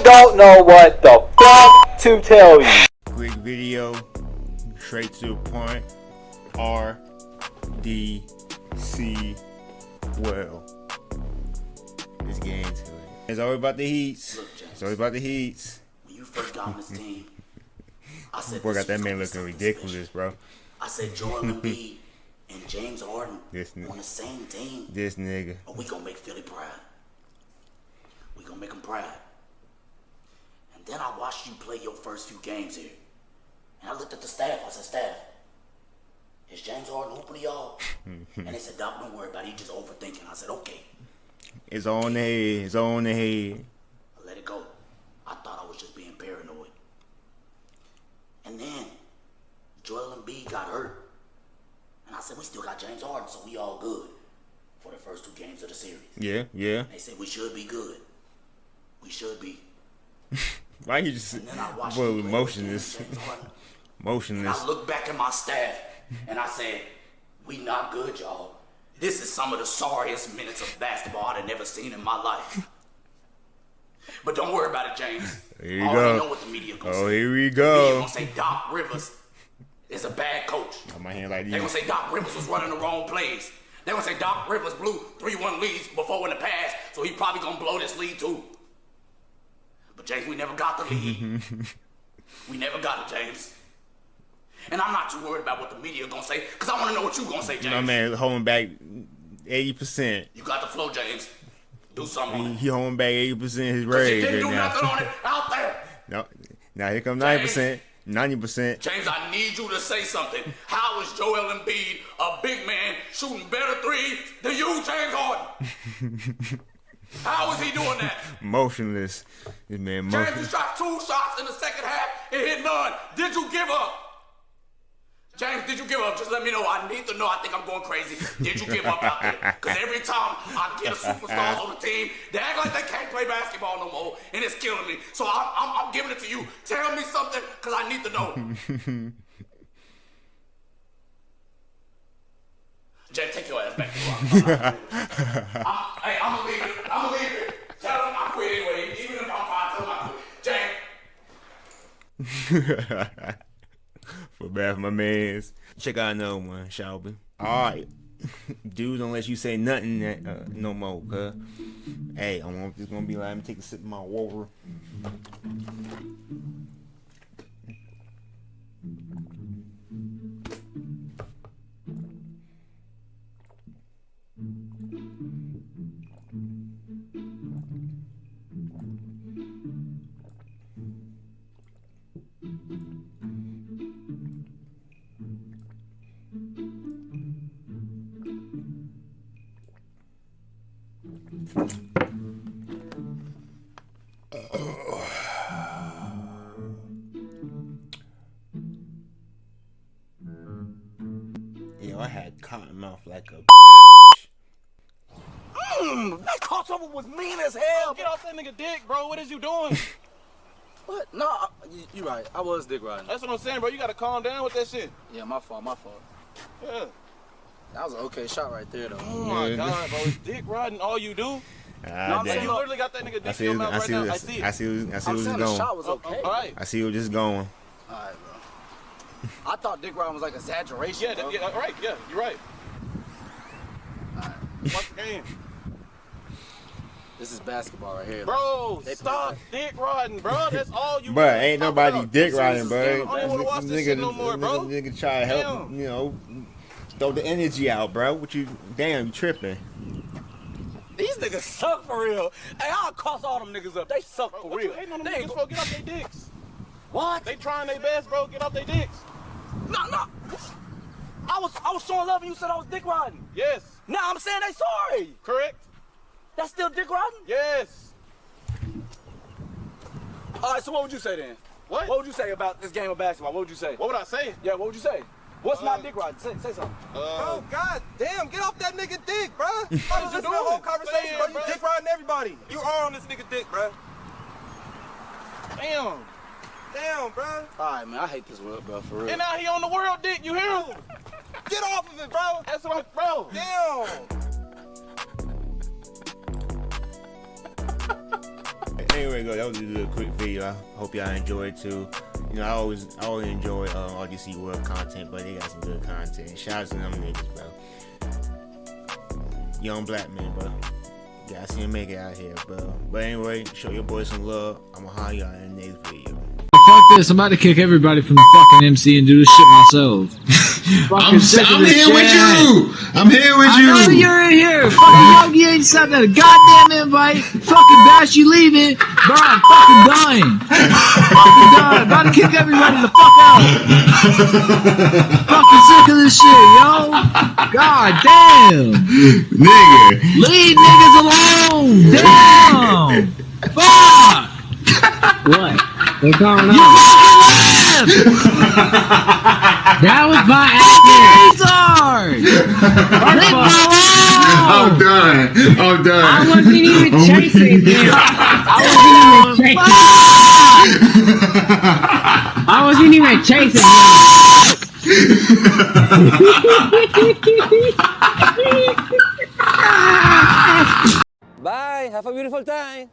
I don't know what the fuck to tell you. Quick video, straight to the point. R D C well. Let's get into it. It's always about the heats. Look, James. It's always about the heats. When you first got on this team, I said Boy, this got that man looking ridiculous, special. bro. I said Joel Embiid and James Harden This nigga. on the same team. This nigga. But we gonna make Philly proud. We gonna make them proud. And then I watched you play your first few games here. And I looked at the staff. I said, staff, is James Harden hooping to y'all? and they said, Doc, don't worry about it. He just overthinking. I said, okay. It's on the head. It's on the head. I let it go. I thought I was just being paranoid. And then Joel and Embiid got hurt. And I said, we still got James Harden, so we all good for the first two games of the series. Yeah, yeah. They said we should be good. We should be. Why you just And then I watched well play motionless, against James Harden. And motionless. I looked back at my staff and I said, we not good, y'all. This is some of the sorriest minutes of basketball I've ever seen in my life. But don't worry about it, James. Here you I already go. know what the media gonna Oh, say. here we go. go. gonna say Doc Rivers is a bad coach. Got my hand like They gonna say Doc Rivers was running the wrong plays. They gonna say Doc Rivers blew 3-1 leads before in the past, so he probably gonna blow this lead too. But James, we never got the lead. we never got it, James. And I'm not too worried about what the media gonna say, cause I wanna know what you gonna say, James. My man holding back eighty percent. You got the flow, James. Do something on He, it. he holding back eighty percent his 'Cause you rage didn't right do nothing on it out there. No, now here come ninety percent, ninety percent. James, I need you to say something. How is Joel Embiid, a big man, shooting better threes than you, James Harden? How is he doing that? Motionless. This man motionless. James, you shot two shots in the second half and hit none. Did you give up? James, did you give up? Just let me know. I need to know. I think I'm going crazy. Did you give up out there? Because every time I get a superstars on the team, they act like they can't play basketball no more, and it's killing me. So I'm, I'm, I'm giving it to you. Tell me something, because I need to know. James, take your ass back to I'm, hey, I'm gonna leave it. I'm gonna leave it. Tell him I quit anyway. Even if I'm fine, tell him I quit. James. For bad for my mans. Check out another one, Shelby. Alright. Dude, don't let you say nothing that, uh, no more, cuz. Hey, I'm just gonna be like, let me take a sip of my water. Yo, I had cotton mouth like a mm, That crossover was mean as hell. Get off that nigga dick, bro. What is you doing? What? No, I- you, you right. I was dick riding. That's what I'm saying, bro. You gotta calm down with that shit. Yeah, my fault, my fault. Yeah. That was an okay shot right there, though. Oh my Yeah. god, bro. It's dick riding all you do. Ah, No, I'm Like, you literally got that nigga I dick see, in your I mouth see, right now. I I see, see it. I see, I see I'm where saying this the going. shot was okay. All right. I see where this going. Alright, bro. I thought dick riding was like exaggeration. Yeah, bro. that, yeah, all right. Yeah, you're right. Watch the game. This is basketball right here. Bro, They stop dick riding, bro. That's all you But really ain't nobody about. dick riding, bro. game. I don't wanna watch this nigga, shit no more, bro. Nigga, nigga try to help, Damn. you know, throw the energy out, bro. What you, damn, you tripping. These niggas suck for real. Hey, I'll cross all them niggas up. They suck Bro, for real. you hating on them They niggas go- for? Get off their dicks. What? They trying their best, bro. Get off their dicks. No, no. I was I was showing love and you said I was dick riding. Yes. Now I'm saying they sorry. Correct? That's still dick riding? Yes. All right, so what would you say then? What? What would you say about this game of basketball? What would you say? What would I say? Yeah, what would you say? What's Uh, not dick riding? Say, say something. Uh, Bro, god damn, get off that nigga dick, bro. I was you listening to the whole conversation, Man, bro. You dick riding everybody. You are on this nigga dick, bro. damn. Damn, bro. All right, man, I hate this world, bro, for real. And now he on the world dick. You hear him? Get off of it, bro. That's what I'm, bro. Damn. Anyway, go. That was a little quick video. I hope y'all enjoyed too. You know, I always, I always enjoy um, RDC World content, but they got some good content. Shout out to them niggas, bro. Young black men, bro. Gotta see him make it out here, bro. But anyway, show your boys some love. I'ma holler y'all in the next video. Fuck this, I'm about to kick everybody from the fucking MC and do this shit myself. I'm, I'm this here with you. I'm here with I you. know you're in here. Fucking Yogi ain't sent that a goddamn invite. Fucking Bash, you leaving. Bro, I'm fucking dying. fucking dying. About to kick everybody the fuck out. fucking sick of this shit, yo. God damn. Nigga. Leave niggas alone. Damn. Fuck. What? What's going You on? Fucking left. That was by accident. Retard. I'm done. I'm done. I wasn't even oh chasing him. I wasn't even chasing. I wasn't even chasing him. Bye. Have a beautiful time.